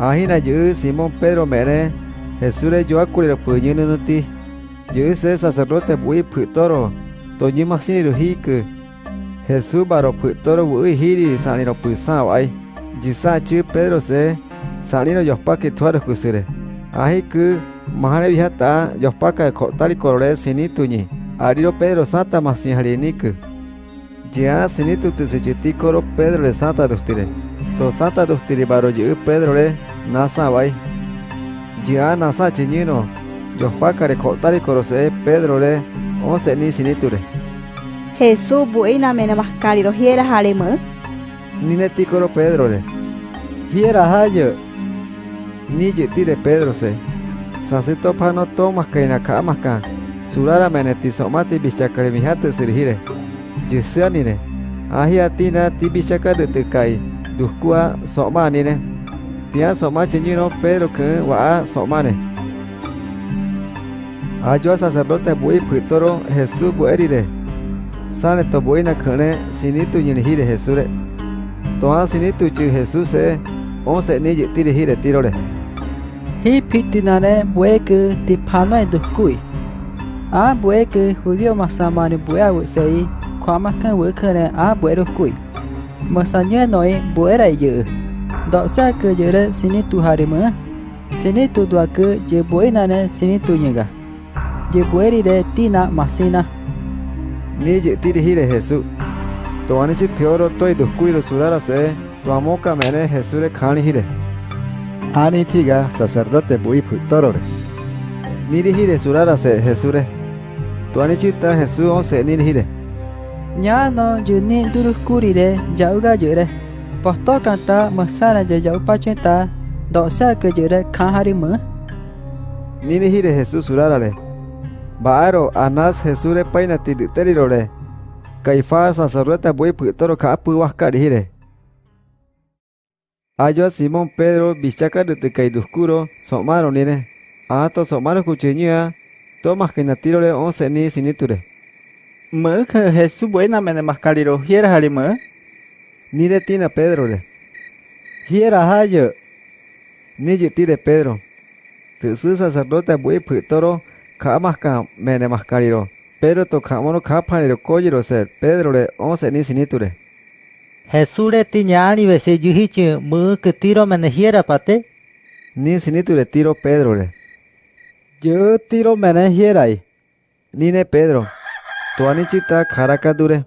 Ahina yu Simón Pedro mere Jesús yo acuri lo puñino no ti. Yu se sacerdote bui putoro. Toñi masini lo hiku. Jesús baro putoro bui hiri sani lo pusao ai. Jisa Pedro se sani lo yospa que tuaro kusire. Ahi ku mahane vihata yospa ka kotari korore. Ariro Pedro santa masin hariniku. Ya sinitu tisechiti koro Pedro le santa dustire. To santa dustire baro yu Pedro le nasa vai. Ya nasa chiñino. Yospakare kotari korose Pedro le once ni siniture. Jesús buena mena mascari lo hiera harema. Pedro le. Hiera hayo. Ni tire Pedro se. Sasito pano tomas kaina kamaka. Surara meneti somati bichakare mihate sirhire. Jisianine. Ahia tina tibichaka de tekai. Duskua somanine. tia soma chinyi no pedro que wa soma ne ajo sacerdote bui putoro jesus buerire sale to buina khane sinitu yin hire jesus re to a sinitu chi jesus se on se ni yiti re hire tiro re hi pitinare mà que tipana dukui a bue que judío masamani bue a sei kwama à bue được a mà dukui masanye nói bue ra yu Dok sa ke je re sini tu harima. Sini tu dua ke je boi na ne sini tu nyega. Je boi ri re ti na masina. Ni je ti ri re Jesu. To ani chi thyo ro toi du kui ro surara se. To amo ka mene Jesu re khani hi re. thi thiga sacerdote bui phutoro re. Ni ri hi re surara se Jesu re. To ani chi ta Jesu on se ni ri re. Nya no juni durukuri re jauga jure. Pohto kanta masara jaya upachenta dosa kejere kaharima. Nini hire Jesus surarale. Baaro anas Jesure paina tiditerirore. Caifás sacerdote bui putoro kaapu wakari hire. Ayo a Simón Pedro bichaca de tecaiduscuro somaro nire. Ato somaro kuchinya tomas que natirole once ni siniture. Mă, Hesu buena mene mascariro, hieras alimă? Mơ. Nire tina Pedro le. Hiera hayo. Ni tire Pedro. Tusu sacerdote bui putoro ka maska mene mascariro. Pero to kamono kapaniro koyiro ser Pedro le once ni siniture. Jesús le tiñani vese yuhichi mu que tiro menejiera pate. Ni siniture tiro Pedro le. Yo tiro mene hierai. Nine Pedro. Tuanichita karakadure.